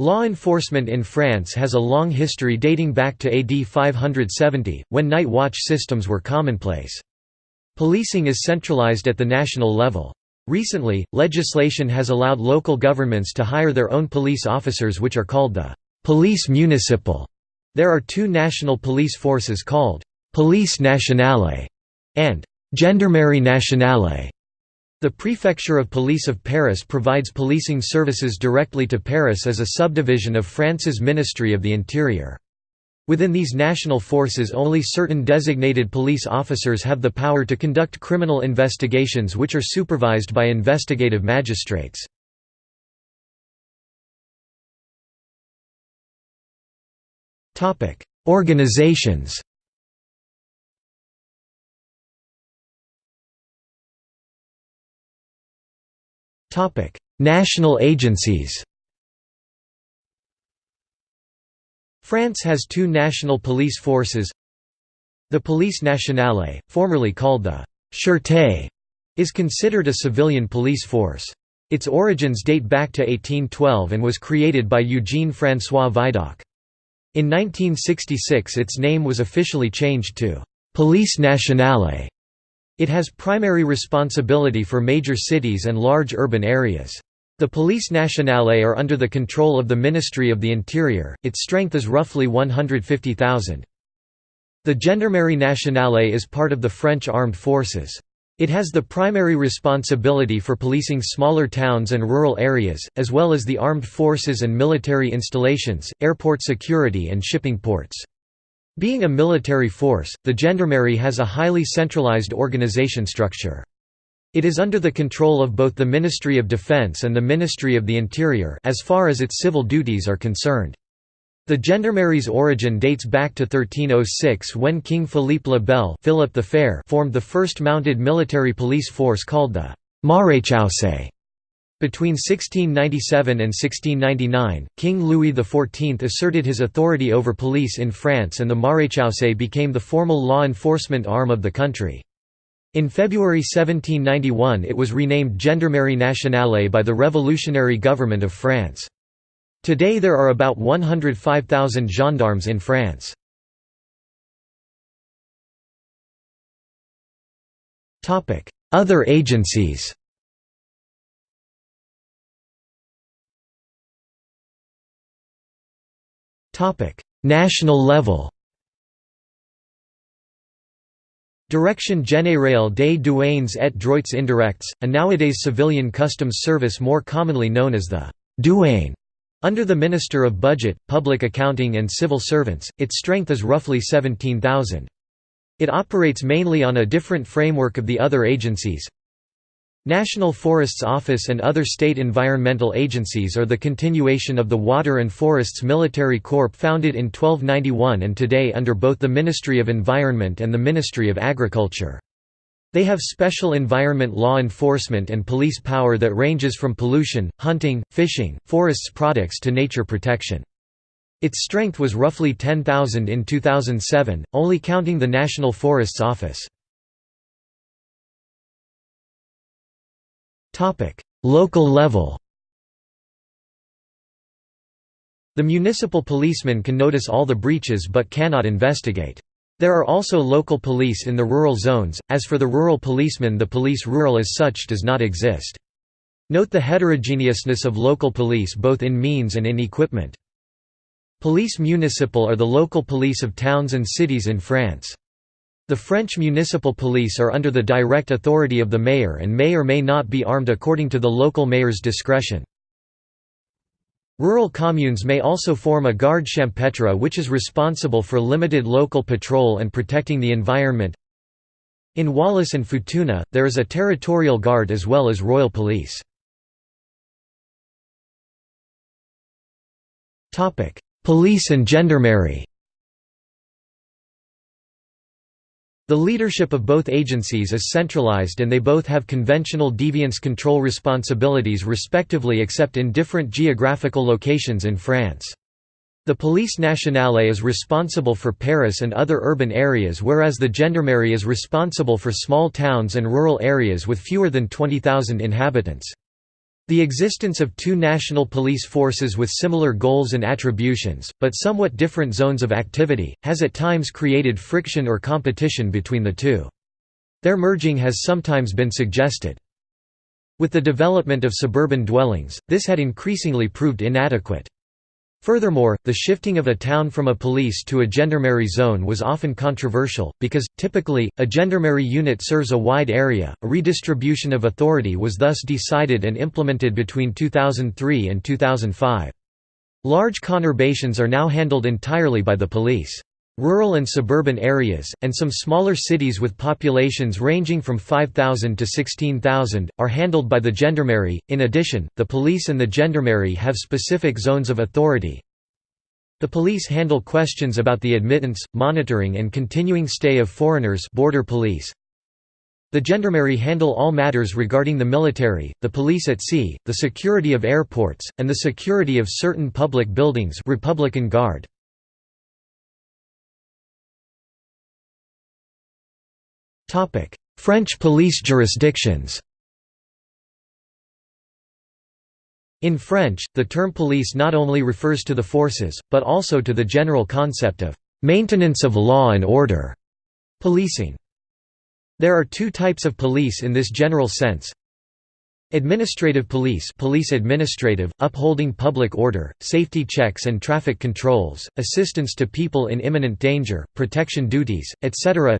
Law enforcement in France has a long history dating back to AD 570, when night watch systems were commonplace. Policing is centralized at the national level. Recently, legislation has allowed local governments to hire their own police officers which are called the «police municipal». There are two national police forces called «police nationale» and «gendarmerie nationale». The Prefecture of Police of Paris provides policing services directly to Paris as a subdivision of France's Ministry of the Interior. Within these national forces only certain designated police officers have the power to conduct criminal investigations which are supervised by investigative magistrates. Organizations Topic: National agencies. France has two national police forces. The Police Nationale, formerly called the Sûreté, is considered a civilian police force. Its origins date back to 1812 and was created by Eugene François Vidocq. In 1966 its name was officially changed to Police Nationale. It has primary responsibility for major cities and large urban areas. The Police Nationale are under the control of the Ministry of the Interior, its strength is roughly 150,000. The Gendarmerie Nationale is part of the French armed forces. It has the primary responsibility for policing smaller towns and rural areas, as well as the armed forces and military installations, airport security and shipping ports. Being a military force, the gendarmerie has a highly centralized organization structure. It is under the control of both the Ministry of Defense and the Ministry of the Interior as far as its civil duties are concerned. The gendarmerie's origin dates back to 1306 when King Philippe le Bel Philip the Fair formed the first mounted military police force called the Maréchaussée. Between 1697 and 1699, King Louis XIV asserted his authority over police in France and the Maréchaussée became the formal law enforcement arm of the country. In February 1791 it was renamed Gendarmerie Nationale by the revolutionary government of France. Today there are about 105,000 gendarmes in France. Other agencies National level Direction générale des douanes et droits indirects, a nowadays civilian customs service more commonly known as the douane. Under the Minister of Budget, Public Accounting and Civil Servants, its strength is roughly 17,000. It operates mainly on a different framework of the other agencies, National Forests Office and other state environmental agencies are the continuation of the Water and Forests Military Corps founded in 1291 and today under both the Ministry of Environment and the Ministry of Agriculture. They have special environment law enforcement and police power that ranges from pollution, hunting, fishing, forests products to nature protection. Its strength was roughly 10,000 in 2007, only counting the National Forests Office. Local level The municipal policeman can notice all the breaches but cannot investigate. There are also local police in the rural zones, as for the rural policeman the police rural as such does not exist. Note the heterogeneousness of local police both in means and in equipment. Police municipal are the local police of towns and cities in France. The French municipal police are under the direct authority of the mayor and may or may not be armed according to the local mayor's discretion. Rural communes may also form a garde champêtre which is responsible for limited local patrol and protecting the environment. In Wallis and Futuna, there is a territorial guard as well as royal police. Police and gendarmerie The leadership of both agencies is centralized and they both have conventional deviance control responsibilities respectively except in different geographical locations in France. The Police Nationale is responsible for Paris and other urban areas whereas the Gendarmerie is responsible for small towns and rural areas with fewer than 20,000 inhabitants. The existence of two national police forces with similar goals and attributions, but somewhat different zones of activity, has at times created friction or competition between the two. Their merging has sometimes been suggested. With the development of suburban dwellings, this had increasingly proved inadequate. Furthermore, the shifting of a town from a police to a gendarmerie zone was often controversial, because, typically, a gendarmerie unit serves a wide area. A redistribution of authority was thus decided and implemented between 2003 and 2005. Large conurbations are now handled entirely by the police. Rural and suburban areas, and some smaller cities with populations ranging from 5,000 to 16,000, are handled by the gendarmerie. In addition, the police and the gendarmerie have specific zones of authority. The police handle questions about the admittance, monitoring and continuing stay of foreigners border police. The gendarmerie handle all matters regarding the military, the police at sea, the security of airports, and the security of certain public buildings Republican Guard. French police jurisdictions In French, the term police not only refers to the forces, but also to the general concept of «maintenance of law and order» policing. There are two types of police in this general sense. Administrative police police administrative, upholding public order, safety checks and traffic controls, assistance to people in imminent danger, protection duties, etc.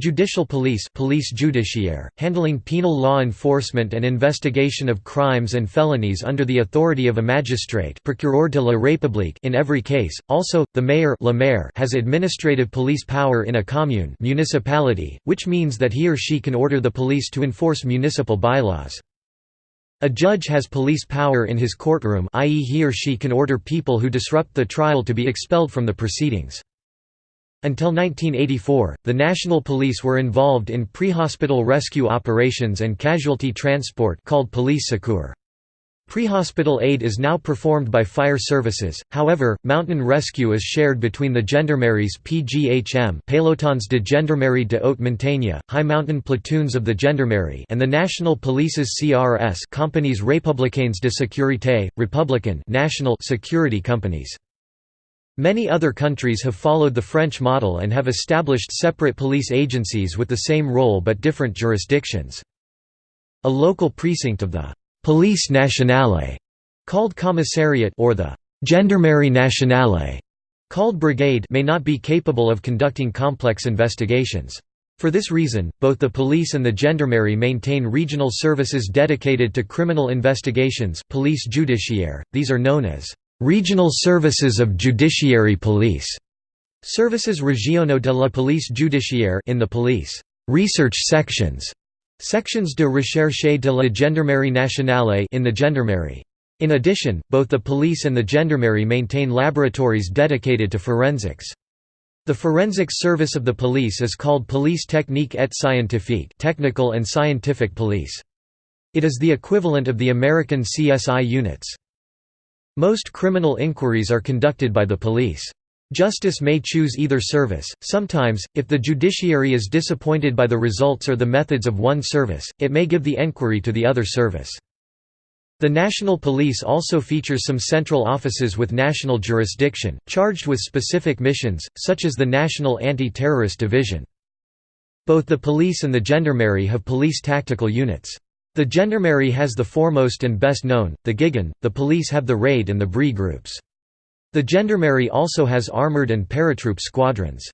Judicial police police judiciaire, handling penal law enforcement and investigation of crimes and felonies under the authority of a magistrate procureur de la République in every case. Also, the mayor, le maire has administrative police power in a commune municipality, which means that he or she can order the police to enforce municipal bylaws. A judge has police power in his courtroom i.e. he or she can order people who disrupt the trial to be expelled from the proceedings. Until 1984, the National Police were involved in pre-hospital rescue operations and casualty transport called police secours. Pre-hospital aid is now performed by fire services, however, mountain rescue is shared between the gendarmeries PGHM Pelotons de Gendarmerie de Haute Montagne, high mountain platoons of the gendarmerie and the National Police's CRS Compagnies Républicaines de Sécurité, Republican national security companies. Many other countries have followed the French model and have established separate police agencies with the same role but different jurisdictions. A local precinct of the «police nationale» called commissariat or the «gendarmerie nationale» called brigade may not be capable of conducting complex investigations. For this reason, both the police and the gendarmerie maintain regional services dedicated to criminal investigations police judiciaire, these are known as Regional Services of Judiciary Police, Services Régionaux de la Police Judiciaire in the police research sections, sections de recherche de la Gendarmerie nationale in the gendarmerie. In addition, both the police and the gendarmerie maintain laboratories dedicated to forensics. The forensics service of the police is called Police Technique et Scientifique technical and scientific police. It is the equivalent of the American CSI units. Most criminal inquiries are conducted by the police. Justice may choose either service. Sometimes, if the judiciary is disappointed by the results or the methods of one service, it may give the enquiry to the other service. The National Police also features some central offices with national jurisdiction, charged with specific missions, such as the National Anti-Terrorist Division. Both the police and the gendarmerie have police tactical units. The gendarmerie has the foremost and best known, the GIGN, the police have the RAID and the BRI groups. The gendarmerie also has armoured and paratroop squadrons.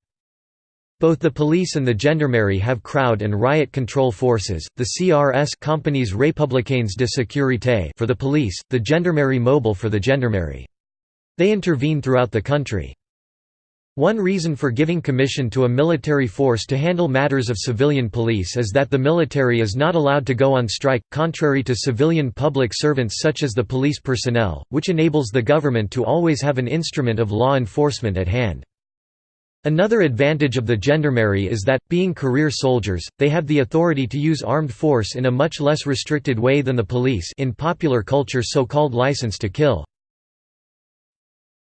Both the police and the gendarmerie have crowd and riot control forces, the CRS companies Républicaines de Sécurité for the police, the Gendarmerie Mobile for the gendarmerie. They intervene throughout the country. One reason for giving commission to a military force to handle matters of civilian police is that the military is not allowed to go on strike, contrary to civilian public servants such as the police personnel, which enables the government to always have an instrument of law enforcement at hand. Another advantage of the gendarmerie is that, being career soldiers, they have the authority to use armed force in a much less restricted way than the police in popular culture so-called license to kill.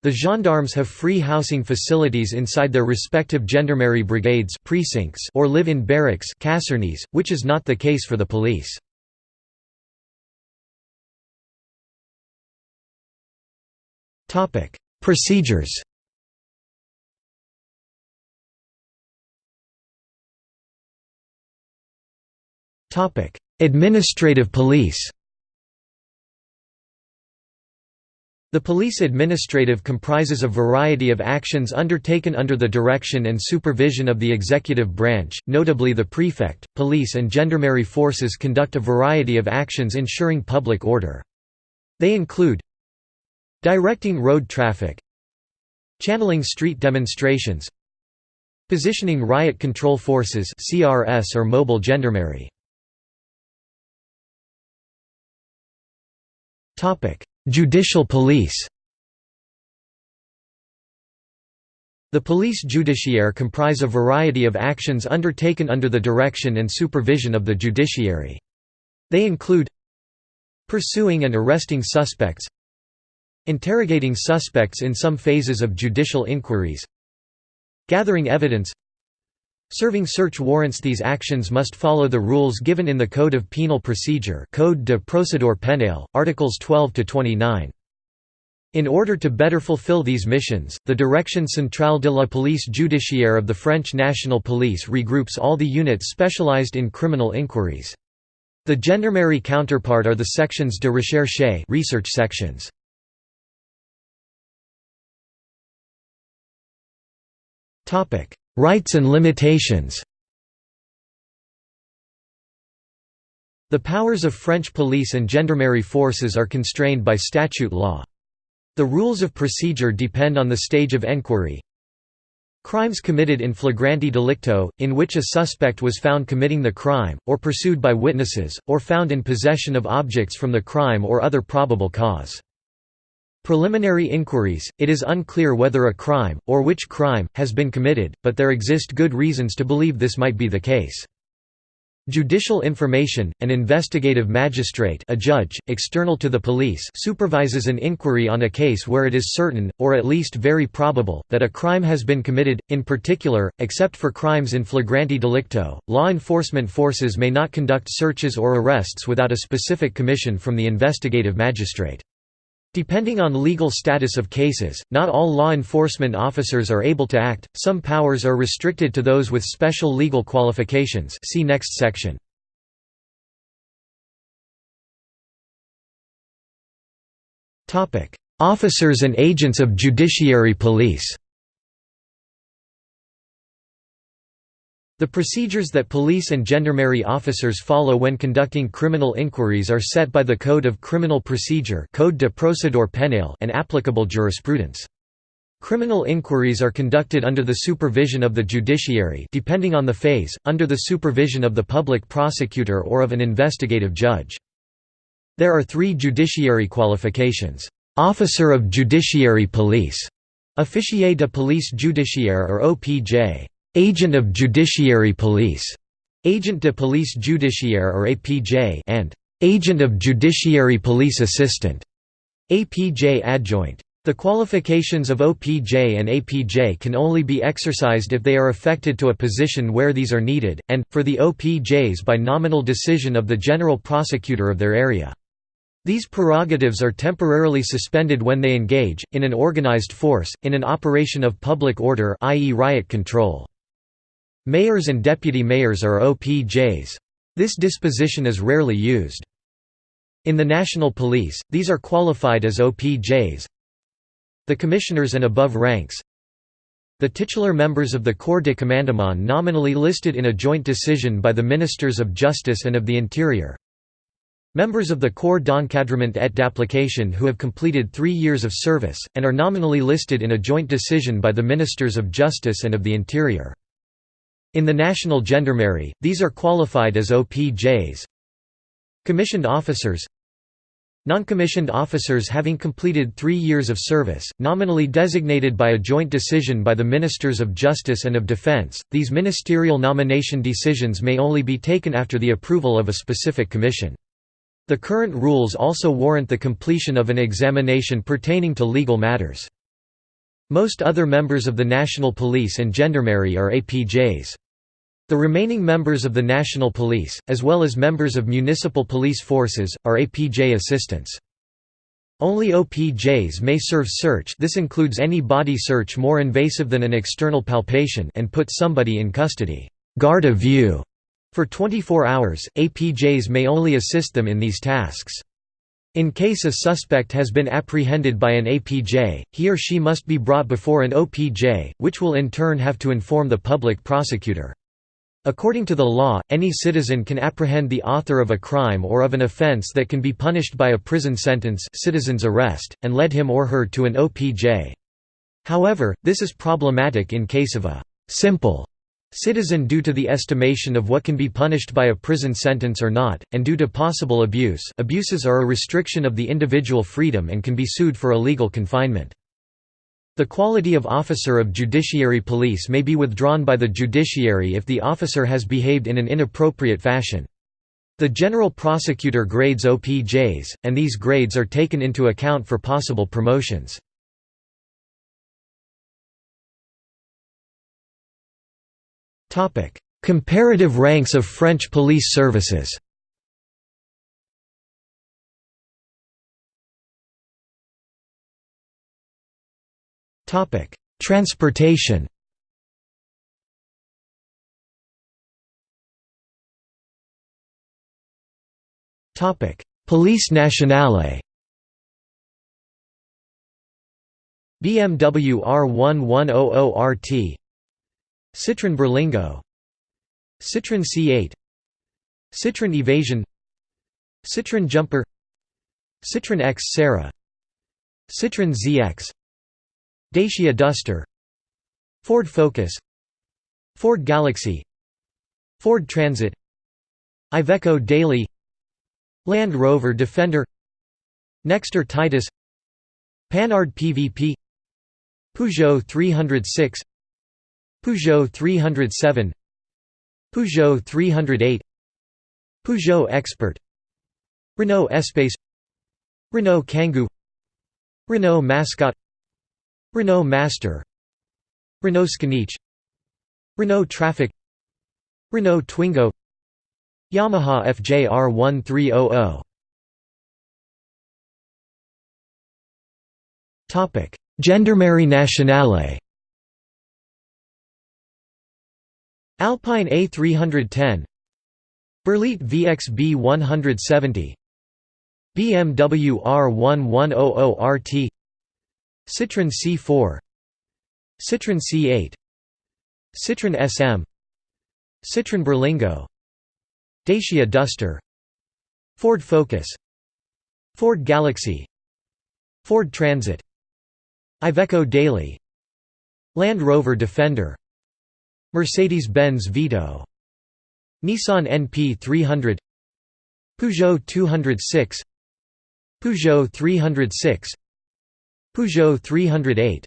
The gendarmes have free housing facilities inside their respective gendarmerie brigades precincts or live in barracks casernes, which is not the case for the police. Procedures Administrative police The police administrative comprises a variety of actions undertaken under the direction and supervision of the executive branch, notably the prefect, police and gendarmerie forces conduct a variety of actions ensuring public order. They include directing road traffic channeling street demonstrations positioning riot control forces CRS or mobile gendarmerie Judicial police The police judiciaire comprise a variety of actions undertaken under the direction and supervision of the judiciary. They include pursuing and arresting suspects interrogating suspects in some phases of judicial inquiries gathering evidence Serving search warrants These actions must follow the rules given in the Code of Penal Procedure Code de procédure pénale, Articles 12–29. In order to better fulfill these missions, the Direction Centrale de la Police Judiciaire of the French National Police regroups all the units specialized in criminal inquiries. The gendarmerie counterpart are the sections de recherche research sections. Rights and limitations The powers of French police and gendarmerie forces are constrained by statute law. The rules of procedure depend on the stage of enquiry. Crimes committed in flagranti delicto, in which a suspect was found committing the crime, or pursued by witnesses, or found in possession of objects from the crime or other probable cause. Preliminary inquiries, it is unclear whether a crime, or which crime, has been committed, but there exist good reasons to believe this might be the case. Judicial information, an investigative magistrate a judge, external to the police supervises an inquiry on a case where it is certain, or at least very probable, that a crime has been committed. In particular, except for crimes in flagranti delicto, law enforcement forces may not conduct searches or arrests without a specific commission from the investigative magistrate. Depending on legal status of cases, not all law enforcement officers are able to act, some powers are restricted to those with special legal qualifications. See next section. Officers and agents of judiciary police The procedures that police and gendarmerie officers follow when conducting criminal inquiries are set by the Code of Criminal Procedure Code de procédure pénale and applicable jurisprudence. Criminal inquiries are conducted under the supervision of the judiciary depending on the phase, under the supervision of the public prosecutor or of an investigative judge. There are three judiciary qualifications. Officer of Judiciary Police, Officier de Police Judiciaire or OPJ, Agent of Judiciary Police, Agent de Police Judiciaire or APJ, and Agent of Judiciary Police Assistant, APJ Adjoint. The qualifications of OPJ and APJ can only be exercised if they are affected to a position where these are needed, and, for the OPJs by nominal decision of the general prosecutor of their area. These prerogatives are temporarily suspended when they engage, in an organized force, in an operation of public order i.e. riot control. Mayors and deputy mayors are OPJs. This disposition is rarely used. In the National Police, these are qualified as OPJs. The commissioners and above ranks The titular members of the Corps de Commandement nominally listed in a joint decision by the Ministers of Justice and of the Interior Members of the Corps d'encadrement et d'application who have completed three years of service, and are nominally listed in a joint decision by the Ministers of Justice and of the Interior. In the National Gendarmerie, these are qualified as OPJs. Commissioned officers Non-commissioned officers having completed three years of service, nominally designated by a joint decision by the Ministers of Justice and of Defense, these ministerial nomination decisions may only be taken after the approval of a specific commission. The current rules also warrant the completion of an examination pertaining to legal matters. Most other members of the National Police and Gendarmerie are APJs. The remaining members of the National Police, as well as members of municipal police forces, are APJ assistants. Only OPJs may serve search this includes any body search more invasive than an external palpation and put somebody in custody garde à vue. For 24 hours, APJs may only assist them in these tasks. In case a suspect has been apprehended by an APJ, he or she must be brought before an OPJ, which will in turn have to inform the public prosecutor. According to the law, any citizen can apprehend the author of a crime or of an offense that can be punished by a prison sentence citizen's arrest, and lead him or her to an OPJ. However, this is problematic in case of a «simple» citizen due to the estimation of what can be punished by a prison sentence or not, and due to possible abuse abuses are a restriction of the individual freedom and can be sued for illegal confinement. The quality of officer of judiciary police may be withdrawn by the judiciary if the officer has behaved in an inappropriate fashion. The general prosecutor grades OPJs, and these grades are taken into account for possible promotions. Comparative ranks of French police services Topic: Transportation. Topic: Police Nationale. BMW R1100RT Citroën Berlingo Citroën C8 Citroën Evasion Citroën Jumper Citroën Xsara Citroën ZX Dacia Duster Ford Focus Ford Galaxy Ford Transit Iveco Daily Land Rover Defender Nexter Titus Panhard PVP Peugeot 306 Peugeot 307 Peugeot 308 Peugeot Expert Renault Espace Renault Kangoo Renault Mascott Renault Master. Renault Scénic Renault Trafic. Renault Twingo. Yamaha FJR 1300 Topic: Gendarmerie Nationale. Alpine A310 Berliet VXB 170 BMW R1100RT Citroën C4 Citroën C8 Citroën SM Citroën Berlingo Dacia Duster Ford Focus Ford Galaxy Ford Transit Iveco Daily Land Rover Defender Mercedes-Benz Vito Nissan NP 300 Peugeot 206 Peugeot 306 Peugeot 308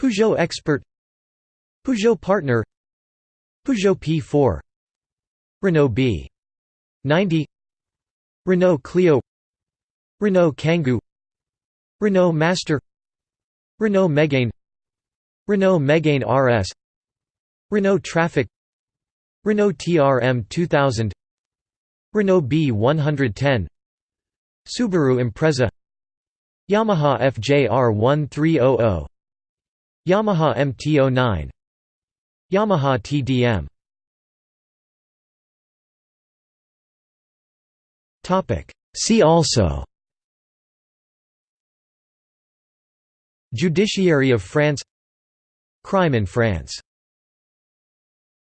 Peugeot Expert Peugeot Partner Peugeot P4 Renault B 90 Renault Clio Renault Kangoo Renault Master Renault Megane Renault Megane RS Renault Trafic Renault TRM 2000 Renault B110 Subaru Impreza Yamaha FJR 1300 Yamaha MT09 Yamaha TDM Topic. See also. Judiciary of France. Crime in France